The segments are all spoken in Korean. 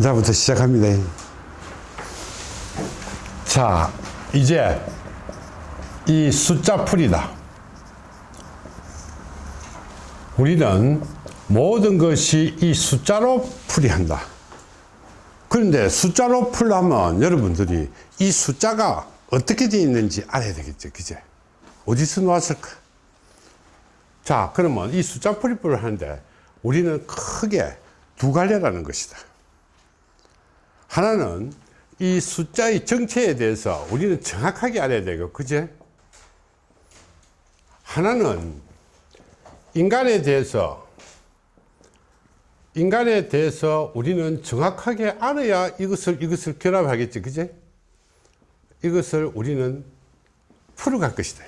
이제부터 시작합니다. 자, 이제 이 숫자 풀이다. 우리는 모든 것이 이 숫자로 풀이한다. 그런데 숫자로 풀려면 여러분들이 이 숫자가 어떻게 되어 있는지 알아야 되겠죠. 그제? 어디서 나왔을까? 자, 그러면 이 숫자 풀이풀을 하는데 우리는 크게 두 갈래라는 것이다. 하나는 이 숫자의 정체에 대해서 우리는 정확하게 알아야 되고, 그제? 하나는 인간에 대해서 인간에 대해서 우리는 정확하게 알아야 이것을 이것을 결합하겠지. 그제? 이것을 우리는 풀어갈 것이다.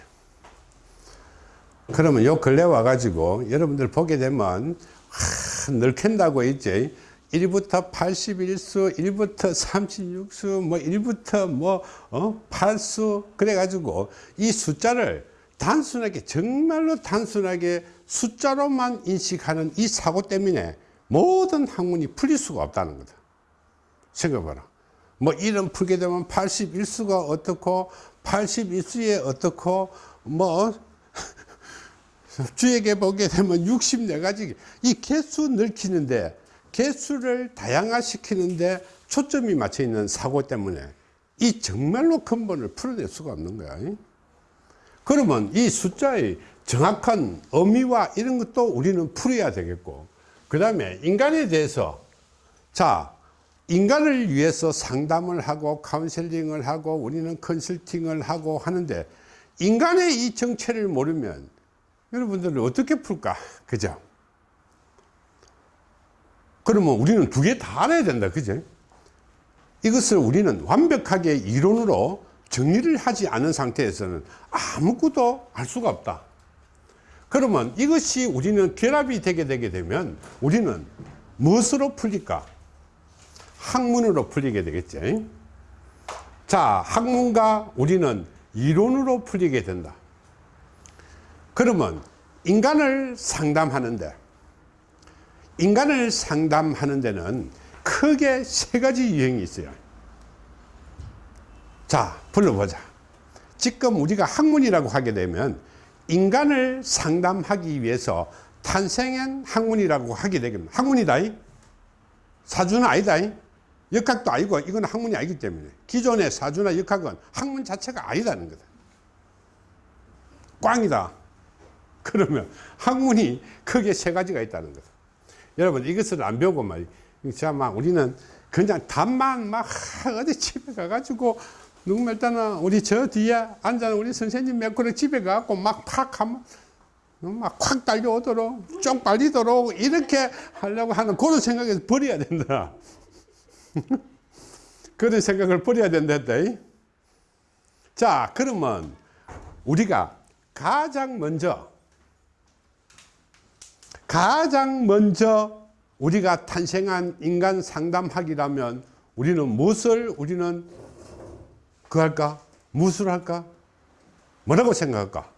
그러면 요 근래 와 가지고 여러분들 보게 되면 하, 넓힌다고 있지 1부터 81수 1부터 36수 뭐 1부터 뭐 어? 8수 그래 가지고 이 숫자를 단순하게 정말로 단순하게 숫자로만 인식하는 이 사고 때문에 모든 학문이 풀릴 수가 없다는 거다 생각해봐라 뭐 이름 풀게 되면 81수가 어떻고 81수에 어떻고 뭐 주에게 보게 되면 64가지 이 개수 넓히는데 개수를 다양화시키는데 초점이 맞춰 있는 사고 때문에 이 정말로 근본을 풀어낼 수가 없는 거야. 그러면 이 숫자의 정확한 의미와 이런 것도 우리는 풀어야 되겠고 그 다음에 인간에 대해서 자 인간을 위해서 상담을 하고 카운셀링을 하고 우리는 컨설팅을 하고 하는데 인간의 이 정체를 모르면 여러분들은 어떻게 풀까? 그죠 그러면 우리는 두 개 다 알아야 된다 그죠? 이것을 우리는 완벽하게 이론으로 정리를 하지 않은 상태에서는 아무것도 알 수가 없다. 그러면 이것이 우리는 결합이 되게 되게 되면 우리는 무엇으로 풀릴까? 학문으로 풀리게 되겠지. 자 학문과 우리는 이론으로 풀리게 된다. 그러면 인간을 상담하는데 인간을 상담하는 데는 크게 세 가지 유형이 있어요. 자 불러보자. 지금 우리가 학문이라고 하게 되면 인간을 상담하기 위해서 탄생한 학문이라고 하게 되면 학문이다 사주는 아니다 역학도 아니고 이건 학문이 아니기 때문에 기존의 사주나 역학은 학문 자체가 아니다는 거다. 꽝이다. 그러면 학문이 크게 세 가지가 있다는 거다 여러분 이것을 안 배우고 말이 막 우리는 그냥 답만 막 어디 집에 가가지고 누구말 따나 우리 저 뒤에 앉아 우리 선생님 몇 그릇 집에 가고 막 팍 하면 막콱 달려오도록 쫑 빨리도록 이렇게 하려고 하는 그런 생각에서 버려야 된다. 그런 생각을 버려야 된다 자 그러면 우리가 가장 먼저 가장 먼저 우리가 탄생한 인간 상담학이라면 우리는 무엇을 우리는 그 할까? 무엇을 할까? 뭐라고 생각할까?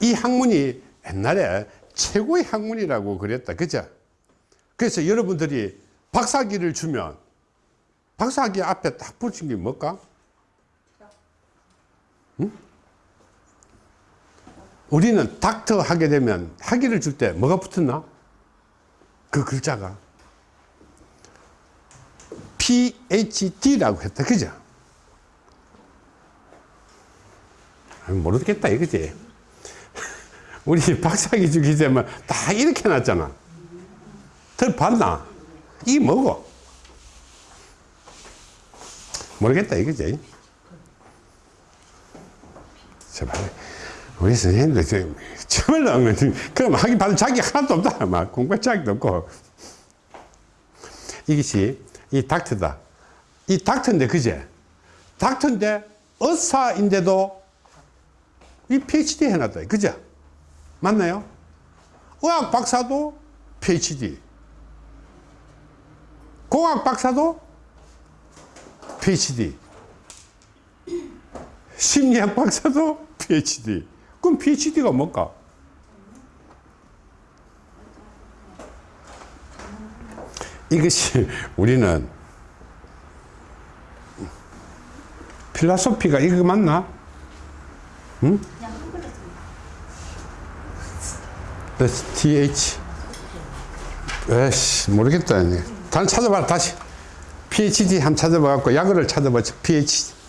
이 학문이 옛날에 최고의 학문이라고 그랬다. 그죠? 그래서 여러분들이 박사기를 주면 박사기 앞에 딱 붙인 게 뭘까? 응? 우리는 닥터 하게 되면 학위를 줄 때 뭐가 붙었나? 그 글자가 PhD라고 했다. 그죠? 모르겠다 이거지. 우리 박사기 주기 되면 다 이렇게 놨잖아. 들 봤나? 이 뭐고? 모르겠다 이거지. 제발. 우리 선생님들 정말로 그럼 하기 받은 자기 하나도 없다. 막 공부할 자기도 없고. 이것이 이 닥터다. 이 닥터인데 그제? 닥터인데 의사인데도 이 PhD 해놨다. 그죠? 맞나요? 의학 박사도 PhD. 공학 박사도 PhD. 심리학 박사도 PhD. 그럼 PhD가 뭘까? 이것이 우리는 필라소피가 이거 맞나? 응? TH 에이씨 모르겠다 단 찾아봐라 다시 PhD 한 찾아봐갖고 약어를 찾아봐 PhD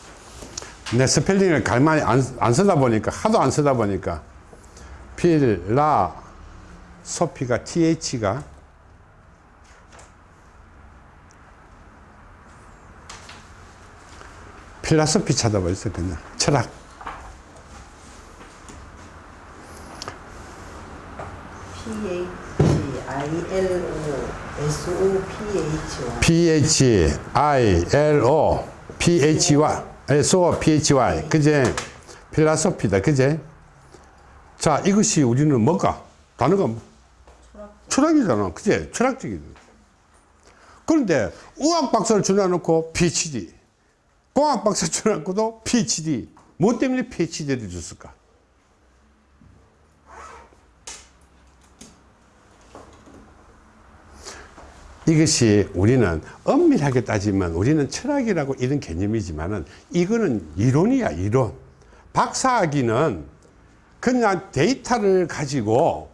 내 스펠링을 가만히 안, 안 쓰다 보니까 하도 안 쓰다 보니까 필라 소피가 TH가 필라소피 찾아봐 있어 그냥 철학. P-H-I-L-O-S-O-P-H-Y P-H-I-L-O P-H-Y S-O P-H-Y 그제 필라소피다 그제? 자 이것이 우리는 뭘까 단어가 뭐? 철학 이잖아. 그제? 철학적인 그런데 의학 박사를 줄여놓고 PhD 공학 박사 줄여놓고도 PhD 뭐 때문에 PhD를 줬을까 이것이 우리는 엄밀하게 따지면 우리는 철학이라고 이런 개념이지만 은 이거는 이론이야 이론. 박사학위는 그냥 데이터를 가지고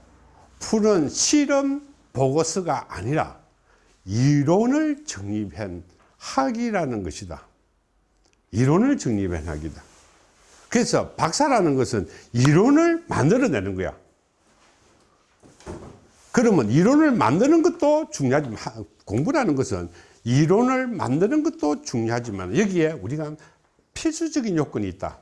푸는 실험 보고서가 아니라 이론을 정립한 학이라는 것이다. 이론을 정립한 학이다. 그래서 박사라는 것은 이론을 만들어내는 거야 그러면 이론을 만드는 것도 중요하지만 공부라는 것은 이론을 만드는 것도 중요하지만 여기에 우리가 필수적인 요건이 있다.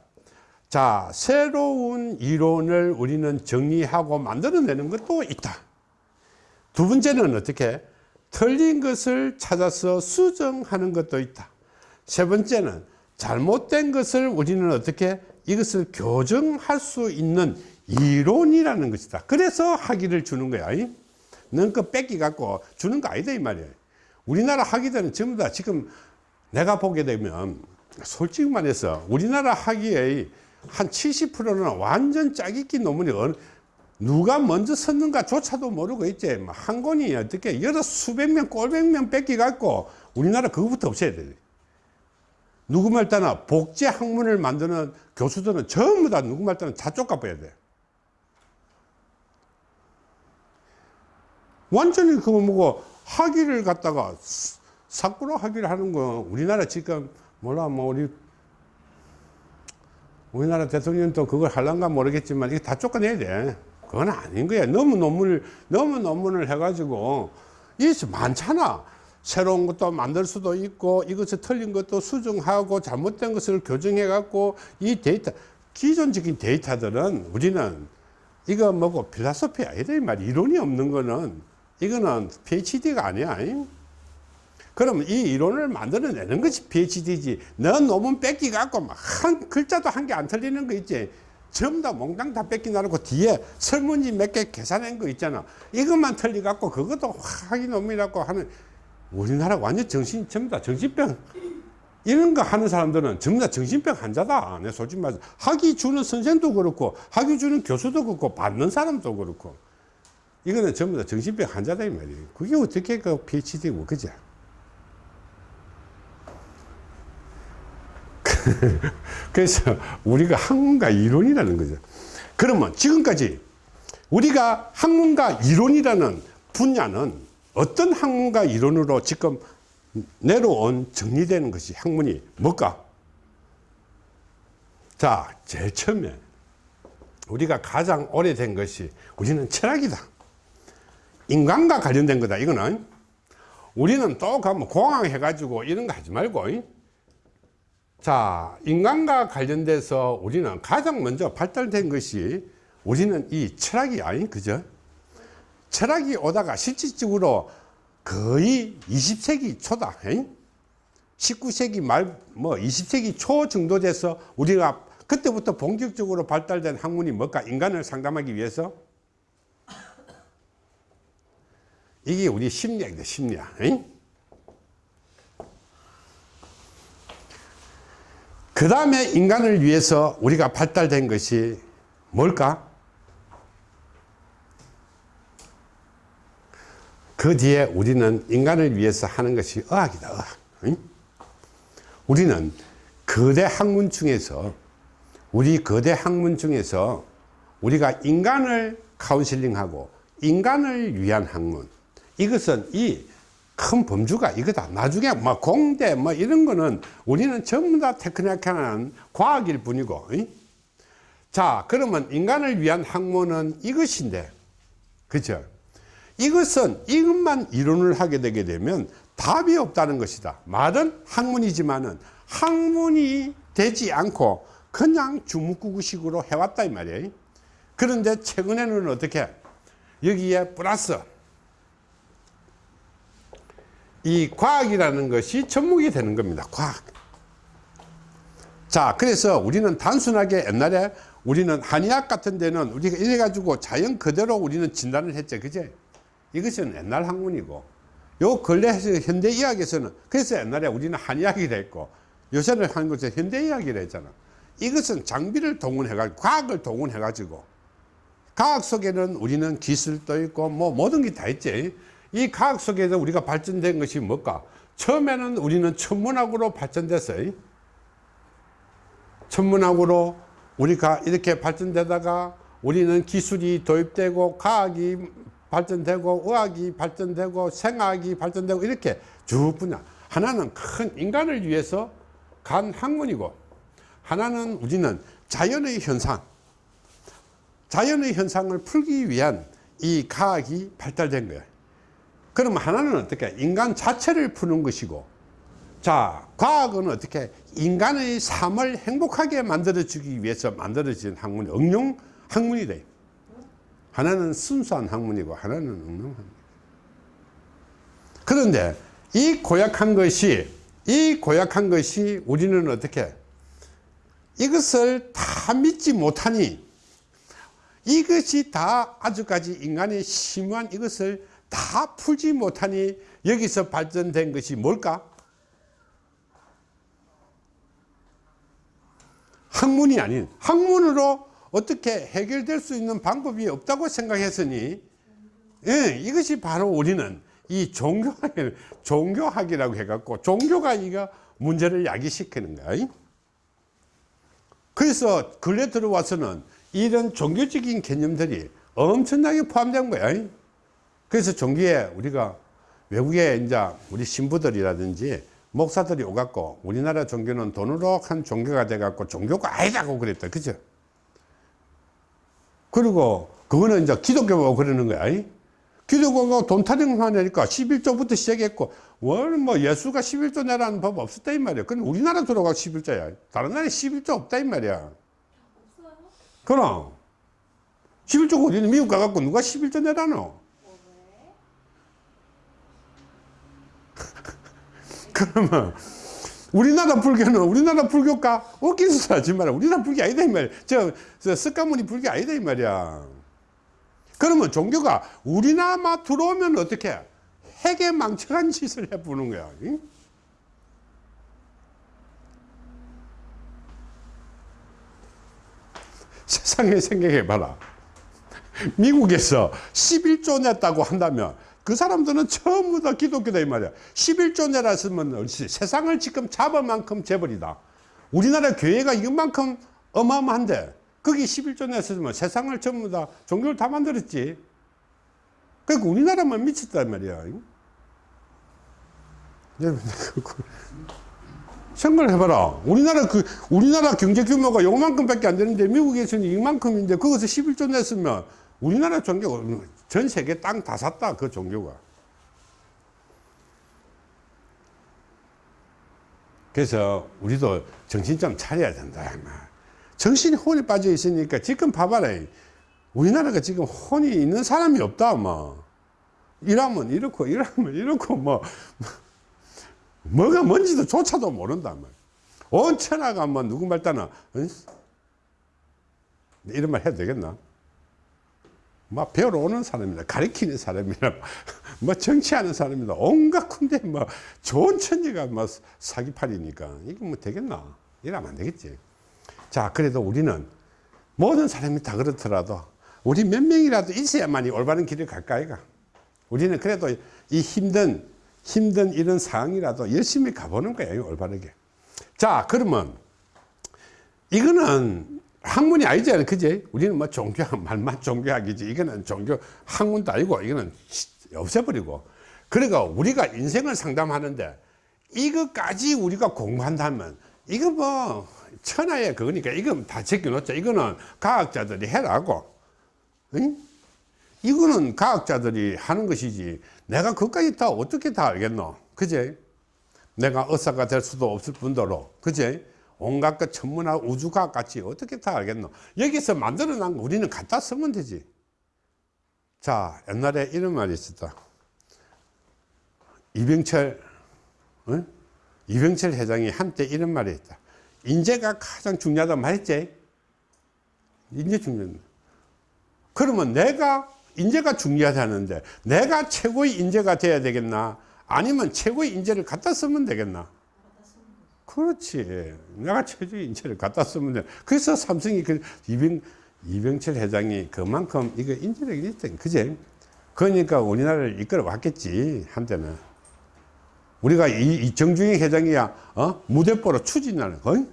자 새로운 이론을 우리는 정리하고 만들어내는 것도 있다. 두 번째는 어떻게? 틀린 것을 찾아서 수정하는 것도 있다. 세 번째는 잘못된 것을 우리는 어떻게? 이것을 교정할 수 있는 이론이라는 것이다. 그래서 학위를 주는 거야 너그 뺏기 갖고 주는 거 아니다 이 말이에요. 우리나라 학위들은 전부 다 지금 내가 보게 되면 솔직히 말해서 우리나라 학위의 한 70%는 완전 짜깁기 논문이 누가 먼저 썼는가 조차도 모르고 있지. 뭐한 권이 어떻게 여러 수백 명 꼴백 명 뺏기 갖고 우리나라 그거부터 없애야 돼. 누구 말 따나 복제 학문을 만드는 교수들은 전부 다 누구 말 따나 다 쫓아봐야 돼 완전히 그거 뭐고 학위를 갖다가 사꾸로 학위를 하는 거 우리나라 지금 몰라 뭐 우리 우리나라 대통령도 그걸 할란가 모르겠지만 이게 다 쫓아내야 돼. 그건 아닌 거야. 너무 논문을 너무 논문을 해 가지고 이게 많잖아. 새로운 것도 만들 수도 있고 이것을 틀린 것도 수정하고 잘못된 것을 교정해 갖고 이 데이터 기존적인 데이터들은 우리는 이거 뭐고 필라소피 아니다 이말 이론이 없는 거는 이거는 PhD가 아니야. 그러면 이 이론을 만들어내는 것이 PhD지. 너 논문 뺏기 갖고 한 글자도 한 개 안 틀리는 거 있지. 전부 다 몽땅 다 뺏기 나놓고 뒤에 설문지 몇 개 계산한 거 있잖아. 이것만 틀리 갖고 그것도 확인 논문이라고 하는 우리나라 완전 정신, 전부 다 정신병. 이런 거 하는 사람들은 전부 다 정신병 환자다. 내 솔직히 말해서. 학위 주는 선생도 그렇고, 학위 주는 교수도 그렇고, 받는 사람도 그렇고. 이거는 전부 다 정신병 환자다 이 말이에요. 그게 어떻게 그 PhD고 그죠 그래서 우리가 학문과 이론이라는 거죠. 그러면 지금까지 우리가 학문과 이론이라는 분야는 어떤 학문과 이론으로 지금 내려온 정리되는 것이 학문이 뭘까? 자 제일 처음에 우리가 가장 오래된 것이 우리는 철학이다 인간과 관련된 거다 이거는. 우리는 또 가면 공항 해가지고 이런 거 하지 말고 자 인간과 관련돼서 우리는 가장 먼저 발달된 것이 우리는 이 철학이 아닌 그죠? 철학이 오다가 실질적으로 거의 20세기 초다 19세기 말 뭐 20세기 초 정도 돼서 우리가 그때부터 본격적으로 발달된 학문이 뭘까? 인간을 상담하기 위해서 이게 우리 심리학이다 심리학 그 다음에 인간을 위해서 우리가 발달된 것이 뭘까 그 뒤에 우리는 인간을 위해서 하는 것이 의학이다 의학 응? 우리는 거대 학문 중에서 우리 거대 학문 중에서 우리가 인간을 카운슬링하고 인간을 위한 학문 이것은 이 큰 범주가 이거다. 나중에 뭐 공대 뭐 이런 거는 우리는 전부 다 테크니컬한 과학일 뿐이고 응? 자 그러면 인간을 위한 학문은 이것인데 그죠? 이것은 이것만 이론을 하게 되게 되면 답이 없다는 것이다. 말은 학문이지만은 학문이 되지 않고 그냥 주묵구구식으로 해왔다 이 말이에요. 그런데 최근에는 어떻게? 여기에 플러스 이 과학이라는 것이 접목이 되는 겁니다 과학. 자 그래서 우리는 단순하게 옛날에 우리는 한의학 같은 데는 우리가 이래 가지고 자연 그대로 우리는 진단을 했죠 그제? 이것은 옛날 학문이고 요 근래 현대의학에서는 그래서 옛날에 우리는 한의학이 됐고 요새는 것은 현대의학이라 했잖아. 이것은 장비를 동원해 가지고 과학을 동원해 가지고 과학 속에는 우리는 기술도 있고 뭐 모든 게 다 있지 이 과학 속에서 우리가 발전된 것이 뭘까? 처음에는 우리는 천문학으로 발전됐어요. 천문학으로 우리가 이렇게 발전되다가 우리는 기술이 도입되고 과학이 발전되고 의학이 발전되고 생학이 발전되고 이렇게 쭉 분야. 하나는 큰 인간을 위해서 간 학문이고 하나는 우리는 자연의 현상. 자연의 현상을 풀기 위한 이 과학이 발달된 거예요 그럼 하나는 어떻게? 인간 자체를 푸는 것이고 자 과학은 어떻게? 인간의 삶을 행복하게 만들어 주기 위해서 만들어진 학문이 응용 학문이 돼. 하나는 순수한 학문이고 하나는 응용 학문 그런데 이 고약한 것이 이 고약한 것이 우리는 어떻게? 이것을 다 믿지 못하니 이것이 다 아주까지 인간의 심오한 이것을 다 풀지 못하니 여기서 발전된 것이 뭘까? 학문이 아닌 학문으로 어떻게 해결될 수 있는 방법이 없다고 생각했으니 예, 이것이 바로 우리는 이 종교학, 종교학이라고 해갖고 종교가 이거 문제를 야기시키는 거야. 그래서 근래 들어와서는 이런 종교적인 개념들이 엄청나게 포함된 거야. 그래서 종교에 우리가 외국에 이제 우리 신부들이라든지 목사들이 오갖고 우리나라 종교는 돈으로 한 종교가 돼갖고 종교가 아니라고 그랬다. 그죠? 그리고 그거는 이제 기독교가 그러는 거야. 기독교가 돈 타령만 하니까 11조부터 시작했고, 원, 뭐, 예수가 11조 내라는 법 없었다, 이 말이야. 근데 우리나라 들어가 11조야. 다른 나라에 11조 없다, 이 말이야. 그럼. 11조가 어디는 미국 가갖고 누가 11조 내라노? 그러면 우리나라 불교는 우리나라 불교가 어기서 하지 마라. 우리나라 불교 아니다 이 말이야. 저, 저 석가모니 불교 아니다 이 말이야. 그러면 종교가 우리나라만 들어오면 어떻게 핵에 망측한 짓을 해보는 거야. 응? 세상에 생각해봐라. 미국에서 11조 냈다고 한다면 그 사람들은 전부 다 기독교다 이 말이야. 11조 내라 쓰면 세상을 지금 잡을 만큼 재벌이다. 우리나라 교회가 이만큼 어마어마한데 거기 11조 냈으면 세상을 전부 다 종교를 다 만들었지. 그러니까 우리나라만 미쳤단 말이야. 생각을 해봐라. 우리나라 그 우리나라 경제 규모가 요만큼 밖에 안 되는데 미국에서는 이만큼인데 거기서 11조 냈으면 우리나라 종교 전 세계 땅 다 샀다 그 종교가. 그래서 우리도 정신 좀 차려야 된다 정신이 혼이 빠져 있으니까 지금 봐봐라 우리나라가 지금 혼이 있는 사람이 없다 뭐. 이러면 이렇고 이러면 이렇고 뭐. 뭐가 뭔지도 조차도 모른다 뭐. 온 천하가 뭐 누구 말따나 이런 말 해도 되겠나 막 배우러 오는 사람이다. 가르치는 사람이다. 뭐 정치하는 사람이다. 온갖 군데 뭐 좋은 천지가 뭐 사기팔이니까 이게 뭐 되겠나? 이러면 안 되겠지. 자, 그래도 우리는 모든 사람이 다 그렇더라도 우리 몇 명이라도 있어야만이 올바른 길을 갈까, 이가. 우리는 그래도 이 힘든 힘든 이런 상황이라도 열심히 가보는 거예요 올바르게 자 그러면 이거는 학문이 아니잖아요. 그지 우리는 뭐 종교학 말만 종교학이지. 이거는 종교 학문도 아니고 이거는 없애버리고. 그러니까 우리가 인생을 상담하는데 이것까지 우리가 공부한다면 이거 뭐 천하의 그거니까 이건 다 제껴놓자. 이거는 과학자들이 해라고. 응? 이거는 과학자들이 하는 것이지. 내가 그까지 다 어떻게 다 알겠노? 그제? 내가 의사가 될 수도 없을 뿐더러. 그제 온갖 것 천문학 우주과학 같이 어떻게 다 알겠노? 여기서 만들어 놓은 거 우리는 갖다 쓰면 되지. 자 옛날에 이런 말이 있었다. 이병철 어? 이병철 회장이 한때 이런 말이 있다. 인재가 가장 중요하다 말했지? 인재 중요하다 그러면 내가 인재가 중요하다는데 내가 최고의 인재가 돼야 되겠나? 아니면 최고의 인재를 갖다 쓰면 되겠나 그렇지 내가 최고의 인재를 갖다 쓰면 돼 그래서 삼성이 그 이병, 이병철 회장이 그만큼 이거 인재력이 있다 그제 그러니까 우리나라를 이끌어 왔겠지 한때는 우리가 이, 이 정중희 회장이야 어? 무대뽀로 추진하는 거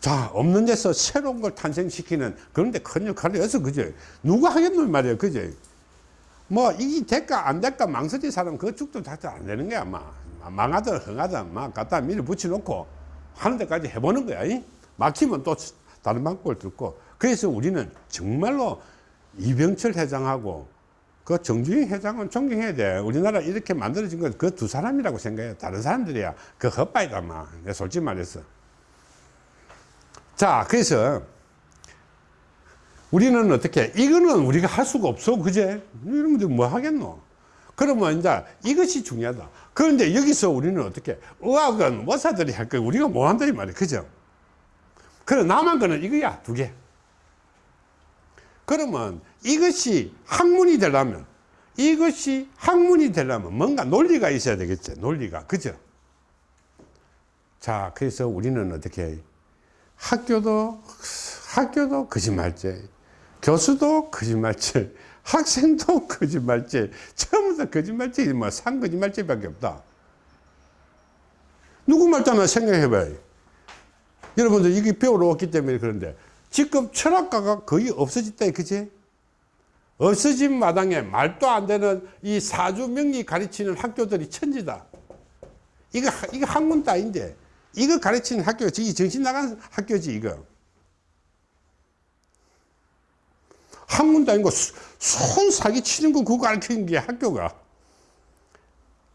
자, 없는 데서 새로운 걸 탄생시키는 그런데 큰 역할을 해서, 그죠? 누가 하겠노, 말이야, 그죠? 뭐, 이게 될까, 안 될까, 망설이 사람 그 죽도 자체 안 되는 거야, 막. 망하든 흥하든 막 갖다 밀어 붙여놓고 하는 데까지 해보는 거야. 이? 막히면 또 다른 방법을 듣고. 그래서 우리는 정말로 이병철 회장하고 그 정주영 회장은 존경해야 돼. 우리나라 이렇게 만들어진 건 그 두 사람이라고 생각해. 다른 사람들이야. 그 헛바이다, 막. 내가 솔직히 말해서. 자, 그래서 우리는 어떻게, 이거는 우리가 할 수가 없어. 그제? 이런 분들 뭐 하겠노? 그러면 이제 이것이 중요하다. 그런데 여기서 우리는 어떻게, 의학은 의사들이 할 거, 우리가 뭐 한다, 이 말이야. 그죠? 그래, 남은 거는 이거야, 두 개. 그러면 이것이 학문이 되려면, 이것이 학문이 되려면 뭔가 논리가 있어야 되겠죠. 논리가. 그죠? 자, 그래서 우리는 어떻게, 학교도 학교도 거짓말죄 교수도 거짓말죄 학생도 거짓말죄 처음부터 거짓말죄 뭐산 거짓말죄밖에 없다. 누구 말잖아 생각해 봐요. 여러분들 이게 배우러 왔기 때문에 그런데 지금 철학가가 거의 없어졌다 그지 없어진 마당에 말도 안 되는 이 사주 명리 가르치는 학교들이 천지다. 이거 이거 학문도 아닌데 이거 가르치는 학교지 이 정신 나간 학교지 이거 학문도 아니고 손 사기 치는 거 그거 가르치는 게 학교가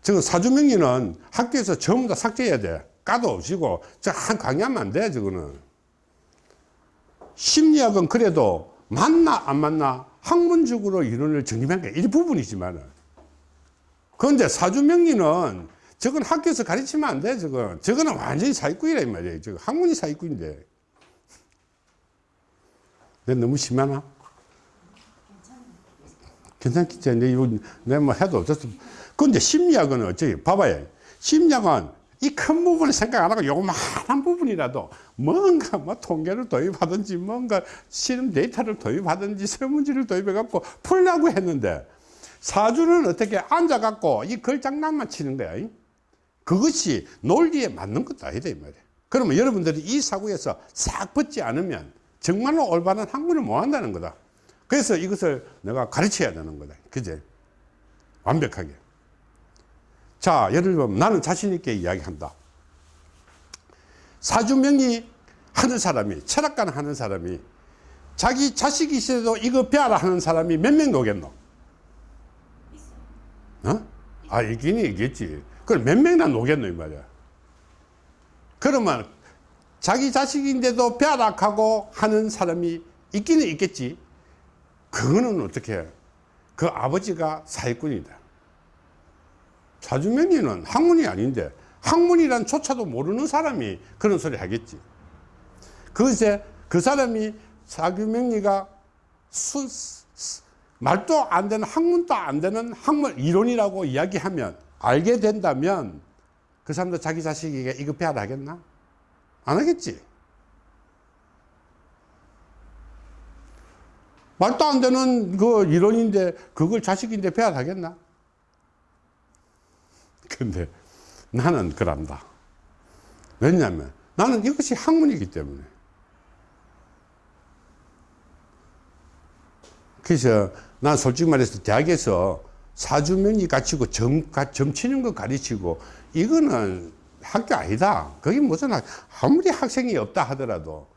저거 사주명리는 학교에서 전부 다 삭제해야 돼 까도 없이고 저한 강의하면 안 돼 저거는 심리학은 그래도 맞나 안 맞나 학문적으로 이론을 정립한 게 일부분이지만 그런데 사주명리는 저건 학교에서 가르치면 안 돼, 저건. 저거는 완전히 사기꾼이라, 이 말이에요. 저거 학문이 사기꾼인데. 내가 너무 심하나? 괜찮겠지. 내 이거, 내가 뭐 해도 어쩔수 근데 심리학은 어째, 봐봐요. 심리학은 이 큰 부분을 생각 안 하고 요만한 부분이라도 뭔가 뭐 통계를 도입하든지 뭔가 실험 데이터를 도입하든지 설문지를 도입해 갖고 풀라고 했는데 사주는 어떻게 앉아 갖고 이 글장난만 치는 거야. 그것이 논리에 맞는 것도 아니다 이 말이에요 그러면 여러분들이 이 사고에서 싹 벗지 않으면 정말로 올바른 학문을 못 한다는 거다 그래서 이것을 내가 가르쳐야 되는 거다. 그제? 완벽하게. 자 예를 들면 나는 자신 있게 이야기한다. 사주명리 하는 사람이 철학관 하는 사람이 자기 자식이 있어도 이거 배워라 하는 사람이 몇명 오겠노? 어? 아 있긴 있겠지. 그걸 몇 명이나 노겠노 이 말이야? 그러면 자기 자식인데도 벼락하고 하는 사람이 있기는 있겠지 그거는 어떻게 해? 그 아버지가 사기꾼이다 사주명리는 학문이 아닌데 학문이란 조차도 모르는 사람이 그런 소리 하겠지 그것에 그 사람이 사주명리가 수, 말도 안 되는 학문도 안 되는 학문 이론이라고 이야기하면 알게 된다면 그 사람도 자기 자식에게 배워라 하겠나? 안 하겠지. 말도 안 되는 그 이론인데 그걸 자식인데 배워라 하겠나? 근데 나는 그런다. 왜냐하면 나는 이것이 학문이기 때문에. 그래서 난 솔직히 말해서 대학에서 사주명리 가르치고 점, 가- 점치는 거 가르치고 이거는 학교 아니다. 그게 무슨 학, 아무리 학생이 없다 하더라도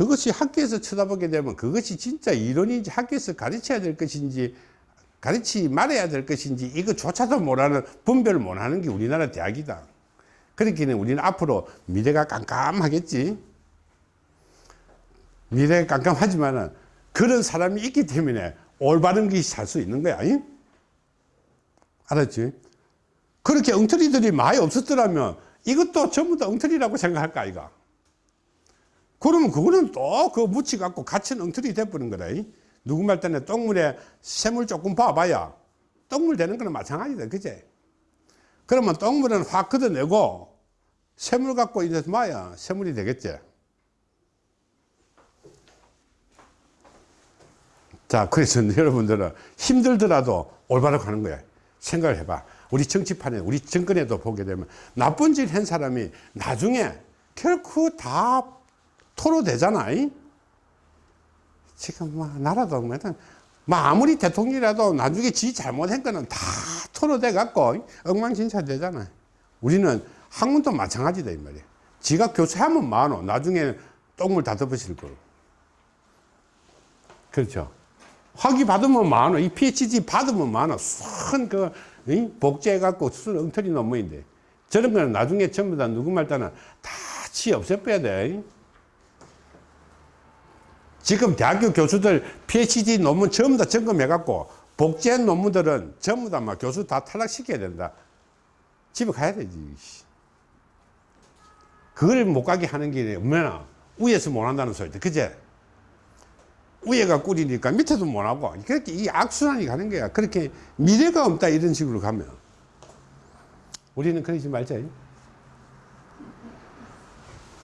그것이 학교에서 쳐다보게 되면 그것이 진짜 이론인지 학교에서 가르쳐야 될 것인지 가르치 말해야 될 것인지 이거조차도 못하는 분별을 못하는 게 우리나라 대학이다. 그렇기는 우리는 앞으로 미래가 깜깜하겠지. 미래가 깜깜하지만 은 그런 사람이 있기 때문에 올바른 것이 살 수 있는 거야. 잉? 알았지? 그렇게 엉터리들이 많이 없었더라면 이것도 전부 다 엉터리라고 생각할까, 아이가? 그러면 그거는 또 그 묻혀갖고 갇힌 엉터리 돼버린 거다. 잉? 누구 말 때는 똥물에 샘물 조금 봐봐야 똥물 되는 거는 마찬가지다. 그제? 그러면 똥물은 확 걷어내고 샘물 갖고 이제 마야 샘물이 되겠지. 자, 그래서 여러분들은 힘들더라도 올바로 가는 거야. 생각을 해봐. 우리 정치판에, 우리 정권에도 보게 되면 나쁜 짓 한 사람이 나중에 결코 다 토로 되잖아. 이? 지금 뭐, 나라도 뭐, 뭐 아무리 대통령이라도 나중에 지 잘못한 거는 다 토로돼 갖고 엉망진창 되잖아. 우리는 학문도 마찬가지다, 이 말이야. 지가 교수하면 많어. 나중에 똥물 다 덮으실 거고. 그렇죠. 학위 받으면 많아. 이 PhD 받으면 많아. 큰 그, 복제해갖고 수술 엉터리 논문인데. 저런 거는 나중에 전부 다 누구 말 따나 다 치 없애빼야 돼. 지금 대학교 교수들 PhD 논문 전부 다 점검해갖고 복제한 논문들은 전부 다 막 교수 다 탈락시켜야 된다. 집에 가야 되지. 그걸 못 가게 하는 게 얼마나 위에서 못 한다는 소리다. 그제? 위에가 꿀이니까 밑에도 못 하고 그렇게 이 악순환이 가는 거야 그렇게 미래가 없다 이런 식으로 가면 우리는 그러지 말자